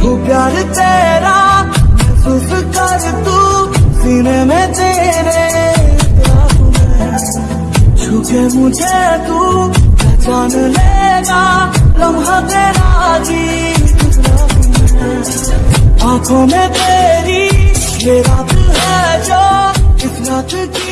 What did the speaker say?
हो प्यार तेरा महसूस कर तू सीने में तेरे छुके मुझे तू, पहचान लेगा, लम्हा तेरा जी आँखों में तेरी ये रात है जो इस रात की